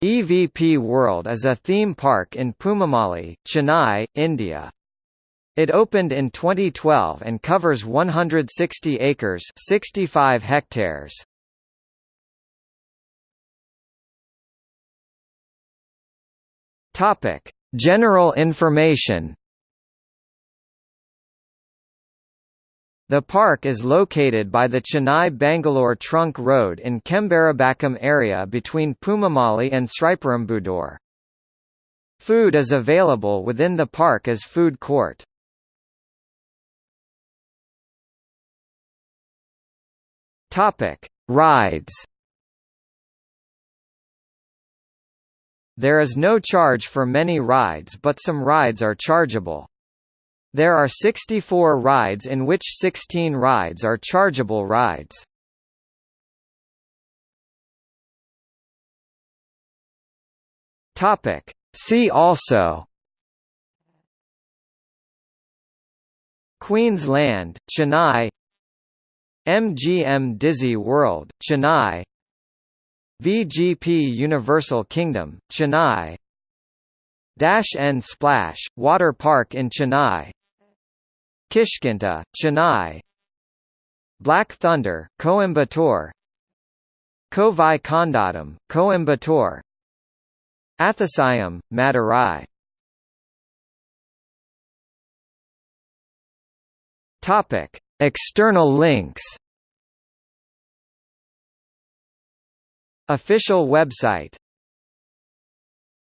EVP World is a theme park in Poonamallee, Chennai, India. It opened in 2012 and covers 160 acres 65 hectares. General information The park is located by the Chennai-Bangalore Trunk Road in Chembarambakkam area between Poonamallee and Sriperumbudur. Food is available within the park as food court. Topic: Rides. There is no charge for many rides but some rides are chargeable. There are 64 rides in which 16 rides are chargeable rides. Topic. See also. Queensland, Chennai. MGM Dizzy World, Chennai. VGP Universal Kingdom, Chennai. Dash and Splash, Water Park in Chennai Kishkinda, Chennai. Black Thunder, Coimbatore. Kovai Kondatam, Coimbatore. Athisayam, Madurai. Topic. External links. Official website